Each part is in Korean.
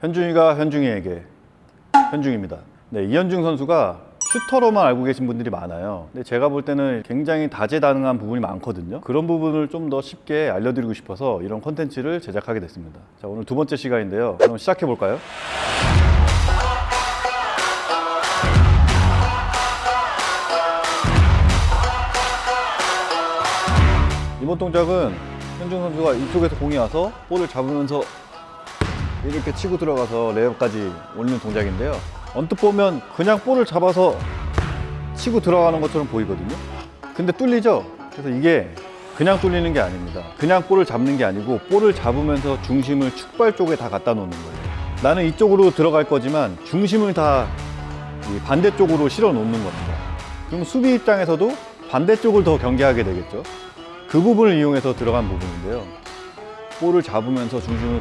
현중이가 현중이에게 현중입니다. 네, 이현중 선수가 슈터로만 알고 계신 분들이 많아요. 근데 제가 볼 때는 굉장히 다재다능한 부분이 많거든요. 그런 부분을 좀 더 쉽게 알려드리고 싶어서 이런 컨텐츠를 제작하게 됐습니다. 자, 오늘 두 번째 시간인데요. 그럼 시작해 볼까요? 이번 동작은 현중 선수가 이쪽에서 공이 와서 볼을 잡으면서 이렇게 치고 들어가서 레이업까지 올리는 동작인데요. 언뜻 보면 그냥 볼을 잡아서 치고 들어가는 것처럼 보이거든요. 근데 뚫리죠? 그래서 이게 그냥 뚫리는 게 아닙니다. 그냥 볼을 잡는 게 아니고 볼을 잡으면서 중심을 축발 쪽에 다 갖다 놓는 거예요. 나는 이쪽으로 들어갈 거지만 중심을 다이 반대쪽으로 실어 놓는 겁니다. 그럼 수비 입장에서도 반대쪽을 더 경계하게 되겠죠. 그 부분을 이용해서 들어간 부분인데요. 볼을 잡으면서 중심을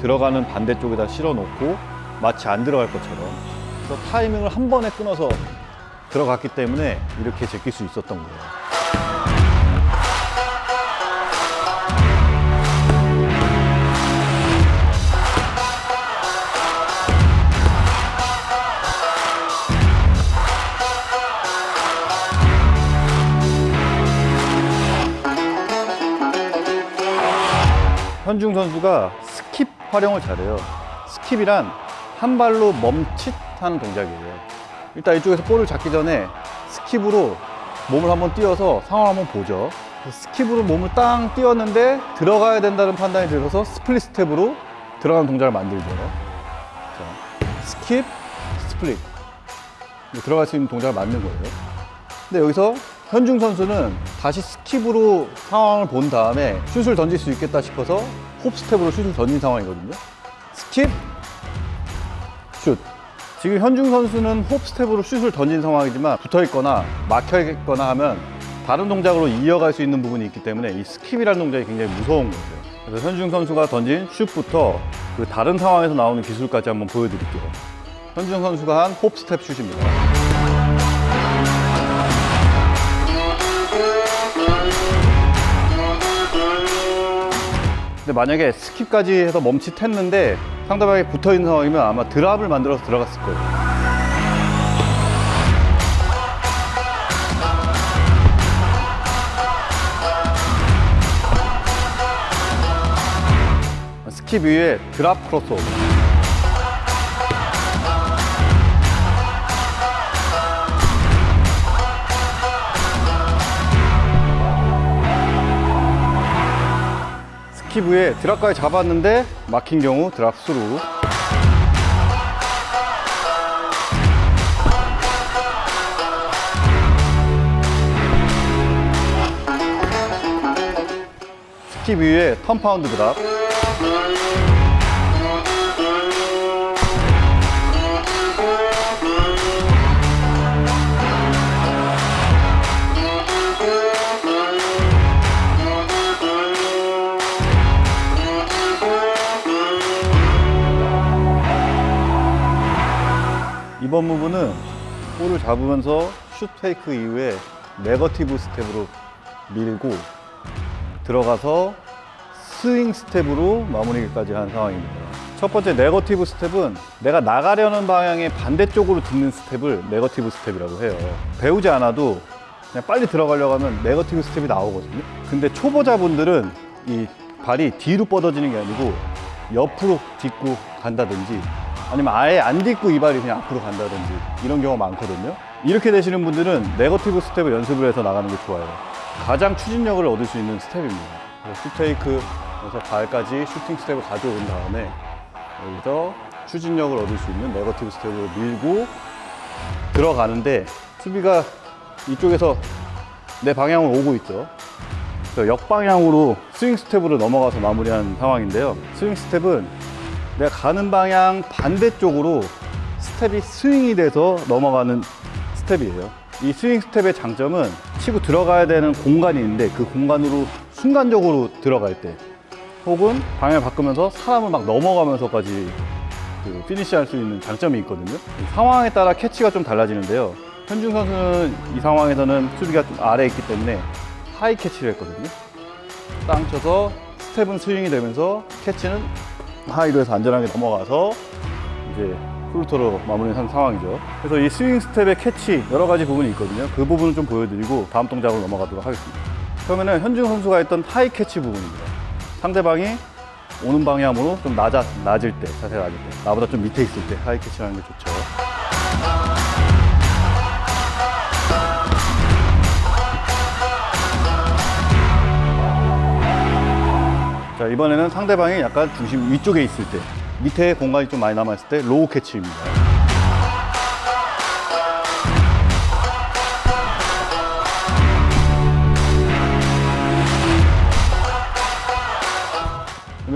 들어가는 반대쪽에다 실어 놓고 마치 안 들어갈 것처럼 그래서 타이밍을 한 번에 끊어서 들어갔기 때문에 이렇게 제낄 수 있었던 거예요. 현중 선수가 활용을 잘해요. skip이란 한 발로 멈칫하는 동작이에요. 일단 이쪽에서 볼을 잡기 전에 skip으로 몸을 한번 띄워서 상황을 한번 보죠. skip으로 몸을 땅 띄웠는데 들어가야 된다는 판단이 들어서 split step으로 들어가는 동작을 만들죠. 자, skip, split. 들어갈 수 있는 동작을 만든 거예요. 근데 여기서 현중 선수는 다시 skip으로 상황을 본 다음에 슛을 던질 수 있겠다 싶어서 hop step으로 슛을 던진 상황이거든요. skip, 슛. 지금 현중 선수는 hop step으로 슛을 던진 상황이지만 붙어 있거나 막혀 있거나 하면 다른 동작으로 이어갈 수 있는 부분이 있기 때문에 이 skip이라는 동작이 굉장히 무서운 거죠. 그래서 현중 선수가 던진 슛부터 그 다른 상황에서 나오는 기술까지 한번 보여드릴게요. 현중 선수가 한 hop step 슛입니다. 근데 만약에 skip까지 해서 멈칫했는데 상대방이 붙어 있는 상황이면 아마 drop을 만들어서 들어갔을 거예요. skip 위에 drop crossover. 위에 드랍까지 잡았는데 막힌 경우 드랍 스루. 위에 턴파운드 드랍 이번 부분은 볼을 잡으면서 슛 fake 이후에 negative step으로 밀고 들어가서 스윙 스텝으로 마무리까지 한 상황입니다. 첫 번째 negative step은 내가 나가려는 방향의 반대쪽으로 딛는 스텝을 negative step이라고 해요. 배우지 않아도 그냥 빨리 들어가려고 하면 negative step이 나오거든요. 근데 초보자분들은 이 발이 뒤로 뻗어지는 게 아니고 옆으로 딛고 간다든지 아니면 아예 안 딛고 이 발이 그냥 앞으로 간다든지 이런 경우가 많거든요. 이렇게 되시는 분들은 negative step을 연습을 해서 나가는 게 좋아요. 가장 추진력을 얻을 수 있는 스텝입니다. 슛 fake에서 발까지 슈팅 스텝을 가져온 다음에 여기서 추진력을 얻을 수 있는 negative step으로 밀고 들어가는데 수비가 이쪽에서 내 방향으로 오고 있죠. 역방향으로 스윙 스텝으로 넘어가서 마무리한 상황인데요. 스윙 스텝은 내가 가는 방향 반대쪽으로 스텝이 스윙이 돼서 넘어가는 스텝이에요. 이 스윙 스텝의 장점은 치고 들어가야 되는 공간이 있는데 그 공간으로 순간적으로 들어갈 때 혹은 방향을 바꾸면서 사람을 막 넘어가면서까지 그 피니시 할 수 있는 장점이 있거든요. 이 상황에 따라 캐치가 좀 달라지는데요. 현중 선수는 이 상황에서는 수비가 좀 아래에 있기 때문에 high catch를 했거든요. 땅 쳐서 스텝은 스윙이 되면서 캐치는 high로 해서 안전하게 넘어가서 이제 floater로 마무리한 상황이죠. 그래서 이 스윙 스텝의 캐치 여러 가지 부분이 있거든요. 그 부분을 좀 보여드리고 다음 동작으로 넘어가도록 하겠습니다. 처음에는 현중 선수가 했던 high catch 부분입니다. 상대방이 오는 방향으로 좀 낮아, 낮을 때, 자세가 낮을 때, 나보다 좀 밑에 있을 때 high catch를 하는 게 좋죠. 자, 이번에는 상대방이 약간 중심 위쪽에 있을 때, 밑에 공간이 좀 많이 남아있을 때 low catch입니다.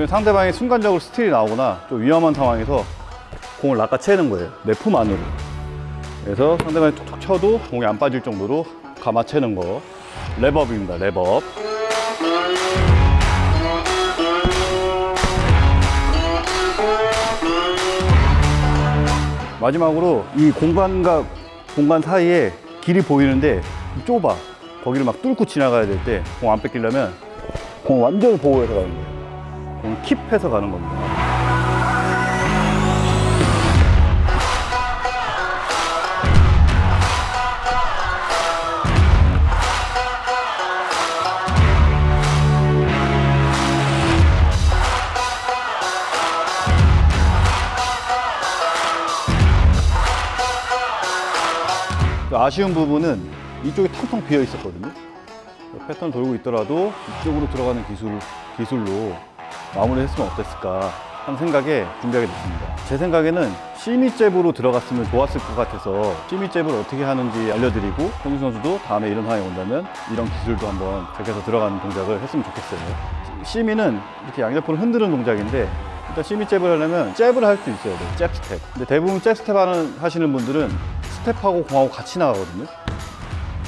상대방이 순간적으로 스틸이 나오거나 좀 위험한 상황에서 공을 낚아채는 거예요. 내 품 안으로. 그래서 상대방이 툭툭 쳐도 공이 안 빠질 정도로 감아채는 거. 랩업입니다. 랩업. 마지막으로 이 공간과 공간 사이에 길이 보이는데 좁아. 거기를 막 뚫고 지나가야 될 때 공 안 뺏기려면 공 완전히 보호해서 가는 거예요. 공 킵해서 가는 겁니다. 아쉬운 부분은 이쪽이 텅텅 비어 있었거든요. 패턴 돌고 있더라도 이쪽으로 들어가는 기술, 기술로 마무리 했으면 어땠을까 하는 생각에 준비하게 됐습니다. 제 생각에는 shimmy jab으로 들어갔으면 좋았을 것 같아서 shimmy jab을 어떻게 하는지 알려드리고 현중 선수도 다음에 이런 상황이 온다면 이런 기술도 한번 적용해서 들어가는 동작을 했으면 좋겠어요. shimmy는 이렇게 양옆으로 흔드는 동작인데 일단 shimmy jab을 하려면 jab을 할 수 있어야 돼요. jab step. 근데 대부분 jab step 하는, 하시는 분들은 스텝하고 공하고 같이 나가거든요.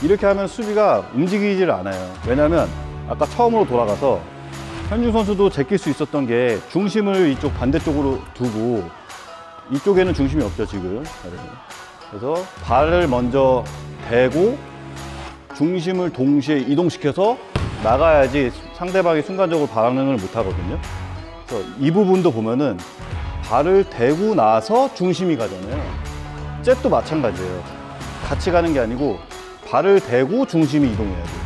이렇게 하면 수비가 움직이질 않아요. 왜냐면 아까 처음으로 돌아가서 현중 선수도 제낄 수 있었던 게 중심을 이쪽 반대쪽으로 두고 이쪽에는 중심이 없죠, 지금. 그래서 발을 먼저 대고 중심을 동시에 이동시켜서 나가야지 상대방이 순간적으로 반응을 못 하거든요. 그래서 이 부분도 보면은 발을 대고 나서 중심이 가잖아요. jab도 마찬가지예요. 같이 가는 게 아니고 발을 대고 중심이 이동해야 돼요.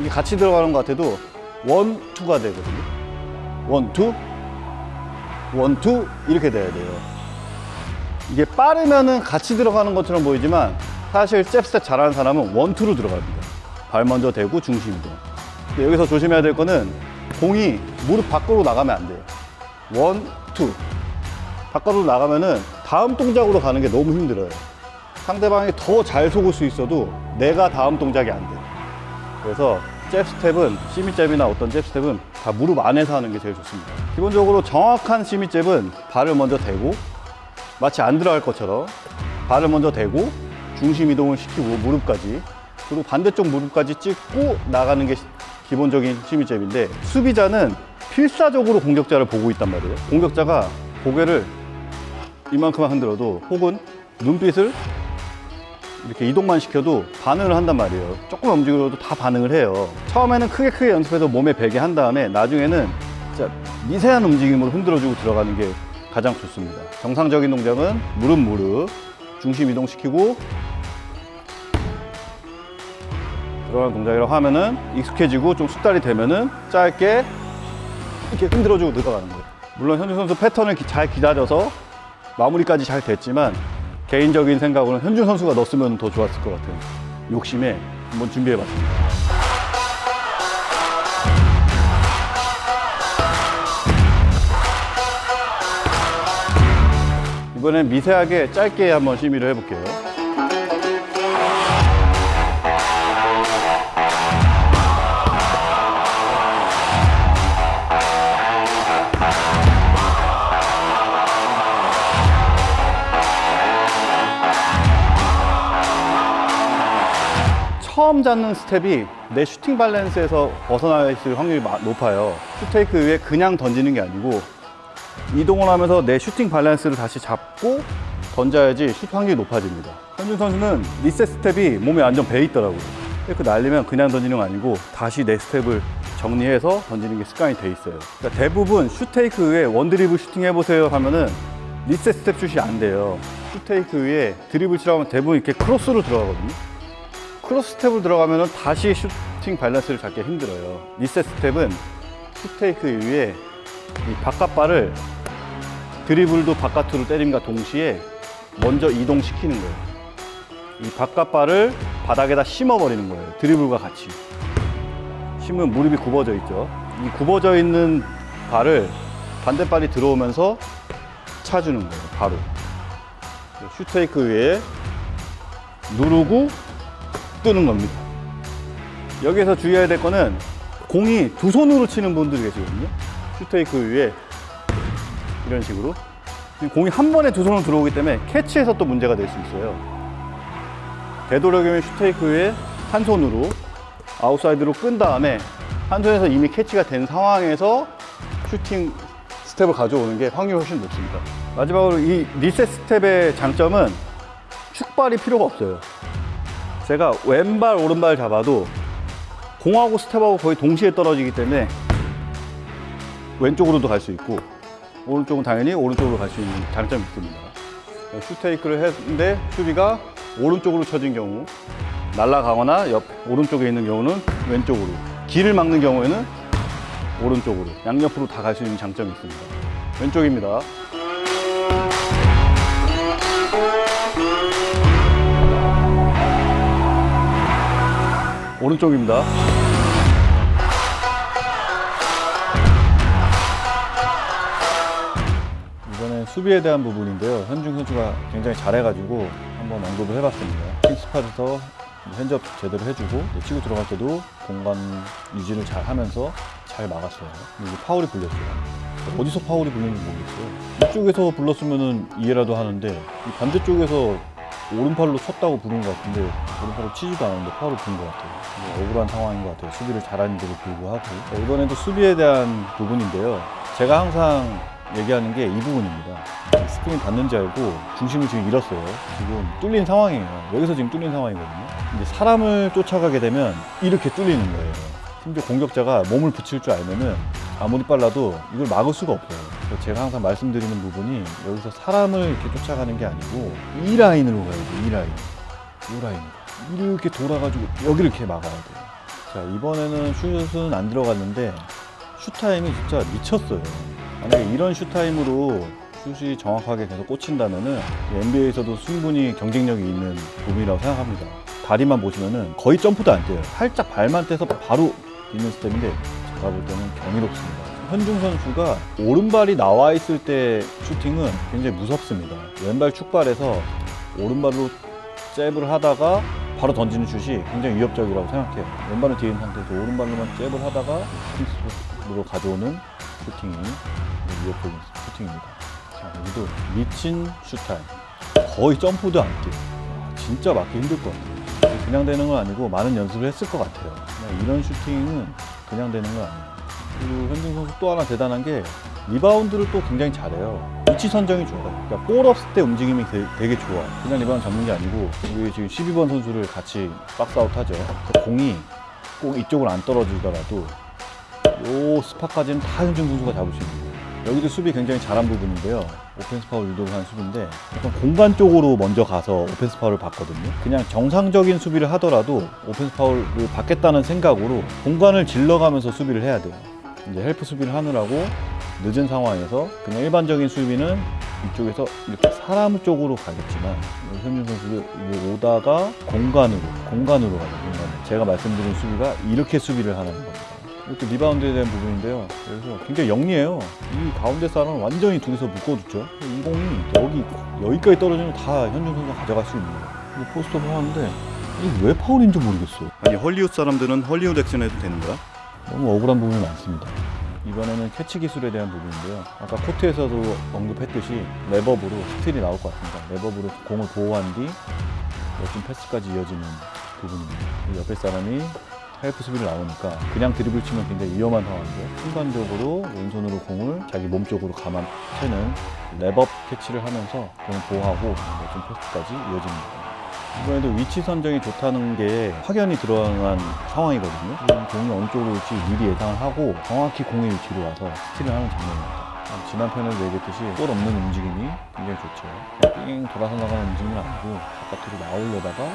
이게 같이 들어가는 것 같아도 one, two가 되거든요. one, two, one, two 이렇게 돼야 돼요. 이게 빠르면은 같이 들어가는 것처럼 보이지만 사실 jab step 잘하는 사람은 one, two로 들어갑니다. 발 먼저 대고 중심 이동. 여기서 조심해야 될 거는 공이 무릎 밖으로 나가면 안 돼요. one, two. 바깥으로 나가면은 다음 동작으로 가는 게 너무 힘들어요. 상대방이 더 잘 속을 수 있어도 내가 다음 동작이 안 돼. 그래서 잽 스텝은 shimmy 잽이나 어떤 잽 스텝은 다 무릎 안에서 하는 게 제일 좋습니다. 기본적으로 정확한 shimmy 잽은 발을 먼저 대고 마치 안 들어갈 것처럼 발을 먼저 대고 중심 이동을 시키고 무릎까지 그리고 반대쪽 무릎까지 찍고 나가는 게 시- 기본적인 시미 잽인데 수비자는 필사적으로 공격자를 보고 있단 말이에요. 공격자가 고개를 이만큼만 흔들어도 혹은 눈빛을 이렇게 이동만 시켜도 반응을 한단 말이에요. 조금만 움직여도 다 반응을 해요. 처음에는 크게 크게 연습해서 몸에 배게 한 다음에 나중에는 진짜 미세한 움직임으로 흔들어주고 들어가는 게 가장 좋습니다. 정상적인 동작은 무릎 무릎 중심 이동시키고 들어가는 동작이라고 하면은 익숙해지고 좀 숙달이 되면은 짧게 이렇게 흔들어주고 들어가는 거예요. 물론 현주 선수 패턴을 기- 잘 기다려서 마무리까지 잘 됐지만 개인적인 생각으로는 현준 선수가 넣었으면 더 좋았을 것 같아요. 욕심에 한번 준비해봤습니다. 이번엔 미세하게 짧게 한번 shimmy를 해볼게요. 처음 잡는 스텝이 내 슈팅 밸런스에서 벗어나 있을 확률이 마- 높아요. 슛 fake 위에 그냥 던지는 게 아니고 이동을 하면서 내 슈팅 밸런스를 다시 잡고 던져야지 슛 확률이 높아집니다. 현중 선수는 리셋 스텝이 몸에 완전 배 있더라고요. 그 날리면 그냥 던지는 거 아니고 다시 내 스텝을 정리해서 던지는 게 습관이 돼 있어요. 그러니까 대부분 슛 fake 위에 one드리블 슈팅 해보세요 하면은 리셋 스텝 슛이 안 돼요. 슛 fake 위에 드리블 치라고 하면 대부분 이렇게 크로스로 들어가거든요. 크로스 스텝으로 들어가면은 다시 슈팅 밸런스를 잡기 힘들어요. 리셋 스텝은 슈테이크 위에 이 바깥발을 드리블도 바깥으로 때림과 동시에 먼저 이동시키는 거예요. 이 바깥발을 바닥에다 심어버리는 거예요. 드리블과 같이. 심으면 무릎이 굽어져 있죠. 이 굽어져 있는 발을 반대발이 들어오면서 차주는 거예요. 바로. 슈테이크 위에 누르고 뜨는 겁니다. 여기서 주의해야 될 거는 공이 두 손으로 치는 분들이 계시거든요. 슛 fake 위에 이런 식으로. 공이 한 번에 두 손으로 들어오기 때문에 캐치에서 또 문제가 될 수 있어요. 되도록이면 슛 fake 위에 한 손으로 아웃사이드로 끈 다음에 한 손에서 이미 캐치가 된 상황에서 슈팅 스텝을 가져오는 게 확률이 훨씬 높습니다. 마지막으로 이 리셋 스텝의 장점은 축발이 필요가 없어요. 제가 왼발, 오른발 잡아도 공하고 스텝하고 거의 동시에 떨어지기 때문에 왼쪽으로도 갈 수 있고 오른쪽은 당연히 오른쪽으로 갈 수 있는 장점이 있습니다. 슈테이크를 했는데 수비가 오른쪽으로 쳐진 경우 날아가거나 옆 오른쪽에 있는 경우는 왼쪽으로 길을 막는 경우에는 오른쪽으로 양옆으로 다 갈 수 있는 장점이 있습니다. 왼쪽입니다. 오른쪽입니다. 이번엔 수비에 대한 부분인데요. 현중 선수가 굉장히 잘해가지고 한번 언급을 해봤습니다. 킹스팟에서 현접 제대로 해주고 치고 들어갈 때도 공간 유지를 잘 하면서 잘 막았어요. 이게 파울이 불렸어요. 어디서 파울이 불렸는지 모르겠어요. 이쪽에서 불렀으면 이해라도 하는데 이 반대쪽에서 오른팔로 쳤다고 부른 것 같은데 오른팔로 치지도 않았는데 파울을 부른 것 같아요. 이게 억울한 상황인 것 같아요. 수비를 잘하는데도 불구하고 자, 이번에도 수비에 대한 부분인데요. 제가 항상 얘기하는 게 이 부분입니다. 스크린 받는지 알고 중심을 지금 잃었어요. 지금 뚫린 상황이에요. 여기서 지금 뚫린 상황이거든요. 이제 사람을 쫓아가게 되면 이렇게 뚫리는 거예요. 심지어 공격자가 몸을 붙일 줄 알면은 아무리 빨라도 이걸 막을 수가 없어요. 그래서 제가 항상 말씀드리는 부분이 여기서 사람을 이렇게 쫓아가는 게 아니고 이 라인으로 가야 돼. 이 라인. 이 라인. 이렇게 돌아가지고 여기를 이렇게 막아야 돼요. 자, 이번에는 슛은 안 들어갔는데 슛 타임이 진짜 미쳤어요. 만약에 이런 슛 타임으로 슛이 정확하게 계속 꽂힌다면은 NBA에서도 충분히 경쟁력이 있는 부분이라고 생각합니다. 다리만 보시면은 거의 점프도 안 뛰어요. 살짝 발만 떼서 바로 있는 스텝인데 제가 볼 때는 경이롭습니다. 현중 선수가 오른발이 나와 있을 때 슈팅은 굉장히 무섭습니다. 왼발 축발에서 오른발로 잽을 하다가 바로 던지는 슛이 굉장히 위협적이라고 생각해요. 왼발은 뒤에 있는 상태에서 오른발로만 잽을 하다가 킹스로 가져오는 슈팅이 위협적인 슈팅입니다. 자, 여기도 미친 슛 타임. 거의 점프도 안. 와, 진짜 막기 힘들 것 같아요. 그냥 되는 건 아니고 많은 연습을 했을 것 같아요. 그냥 이런 슈팅은 그냥 되는 건 아니에요. 그리고 현중 선수 또 하나 대단한 게 리바운드를 또 굉장히 잘해요. 위치 선정이 좋아요. 그러니까 볼 없을 때 움직임이 되게, 되게 좋아. 그냥 리바운드 잡는 게 아니고 우리 지금 12번 선수를 같이 박스아웃 하죠. 그래서 공이 꼭 이쪽으로 안 떨어지더라도 요 spot까지는 다 현중 선수가 있는 거예요. 여기도 수비 굉장히 잘한 부분인데요. 오펜스 파울 유도를 한 수비인데 약간 공간 쪽으로 먼저 가서 오펜스 파울을 받거든요. 그냥 정상적인 수비를 하더라도 오펜스 파울을 받겠다는 생각으로 공간을 질러가면서 수비를 해야 돼요. 이제 help 수비를 하느라고 늦은 상황에서 그냥 일반적인 수비는 이쪽에서 이렇게 사람 쪽으로 가겠지만 현중 선수도 이게 오다가 공간으로 공간으로 가요. 공간으로. 제가 말씀드린 수비가 이렇게 수비를 하는 겁니다. 이것도 리바운드에 대한 부분인데요. 그래서 굉장히 영리해요. 이 가운데 사람을 완전히 둘이서 묶어두죠. 이 공이 여기 여기까지 떨어지면 다 현중 선수가 가져갈 수 있는 거예요. post up 하는데 이게 왜 파울인지 모르겠어. 아니 헐리우드 사람들은 헐리우드 액션 해도 되는 거야? 너무 억울한 부분이 많습니다. 이번에는 캐치 기술에 대한 부분인데요. 아까 코트에서도 언급했듯이 wrap up으로 스틸이 나올 것 같습니다. wrap up으로 공을 보호한 뒤 멋진 패스까지 이어지는 부분입니다. 이 옆에 사람이 help 수비를 나오니까 그냥 드리블 치면 굉장히 위험한 상황인데 순간적으로 왼손으로 공을 자기 몸 쪽으로 감아 채는 wrap up 캐치를 하면서 공을 보호하고 멋진 패스까지 이어집니다. 이번에도 위치 선정이 좋다는 게 확연히 드러난 상황이거든요. 지금 공이 어느 쪽으로 올지 미리 예상을 하고 정확히 공의 위치로 와서 스틸을 하는 장면입니다. 지난 편에도 얘기했듯이 볼 없는 움직임이 굉장히 좋죠. 삥 돌아서 나가는 움직임은 아니고 바깥으로 나오려다가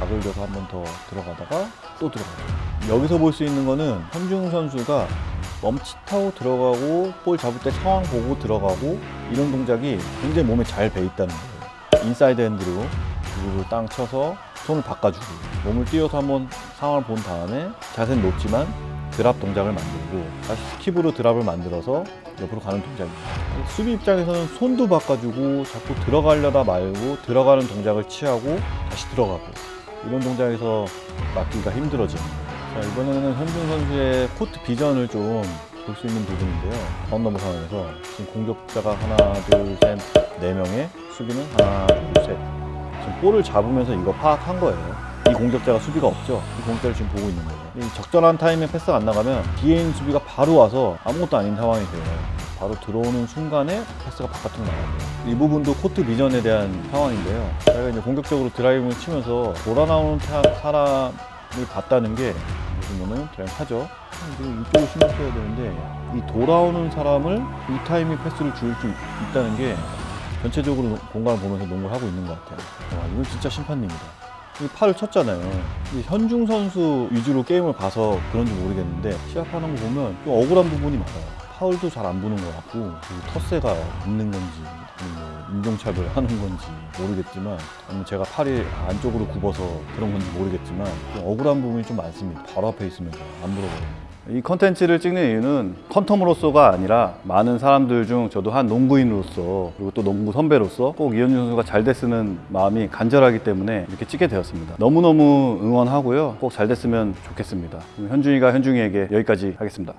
각을 줘서 한 번 더 들어가다가 또 들어가요. 여기서 볼 수 있는 거는 현중 선수가 멈칫하고 들어가고 볼 잡을 때 상황 보고 들어가고 이런 동작이 굉장히 몸에 잘 배 있다는 거예요. inside hand로 그리고 땅 쳐서 손을 바꿔주고 몸을 띄워서 한번 상황을 본 다음에 자세는 높지만 drop 동작을 만들고 다시 skip으로 drop을 만들어서 옆으로 가는 동작입니다. 수비 입장에서는 손도 바꿔주고 자꾸 들어가려다 말고 들어가는 동작을 취하고 다시 들어가고 이런 동작에서 거예요. 자, 이번에는 현중 선수의 코트 비전을 좀 볼 수 있는 부분인데요. outnumber 상황에서 지금 공격자가 하나, 둘, 셋, 네 명의 수비는 하나, 둘, 셋. 지금 볼을 잡으면서 이거 파악한 거예요. 이 공격자가 수비가 없죠. 이 공격자를 지금 보고 있는 거예요. 이 적절한 타임에 패스가 안 나가면 뒤에 있는 수비가 바로 와서 아무것도 아닌 상황이 돼요. 바로 들어오는 순간에 패스가 바깥으로 나가요. 이 부분도 코트 비전에 대한 상황인데요. 저희가 이제 공격적으로 드라이브를 치면서 돌아 나오는 타- 사람을 봤다는 게 보면은 드라이브 하죠. 지금 이쪽을 신경 써야 되는데 이 돌아오는 사람을 이 타이밍 패스를 줄 수 있다는 게 전체적으로 공간을 보면서 농구를 하고 있는 것 같아요. 와, 이건 진짜 심판님이다. 이 팔을 쳤잖아요. 이 현중 선수 위주로 게임을 봐서 그런지 모르겠는데 시합하는 거 보면 좀 억울한 부분이 많아요. 파울도 잘안 부는 것 같고 텃세가 있는 건지 뭐 인종차별 하는 건지 모르겠지만 아니면 제가 팔이 안쪽으로 굽어서 그런 건지 모르겠지만 좀 억울한 부분이 좀 많습니다. 바로 앞에 있으면서 안 물어봐요. 이 컨텐츠를 찍는 이유는 컨텀으로서가 아니라 많은 사람들 중 저도 한 농구인으로서 그리고 또 농구 선배로서 꼭 이현준 선수가 잘 됐으면 마음이 간절하기 때문에 이렇게 찍게 되었습니다. 너무너무 응원하고요. 꼭 잘 됐으면 좋겠습니다. 현준이가 현중이에게 여기까지 하겠습니다.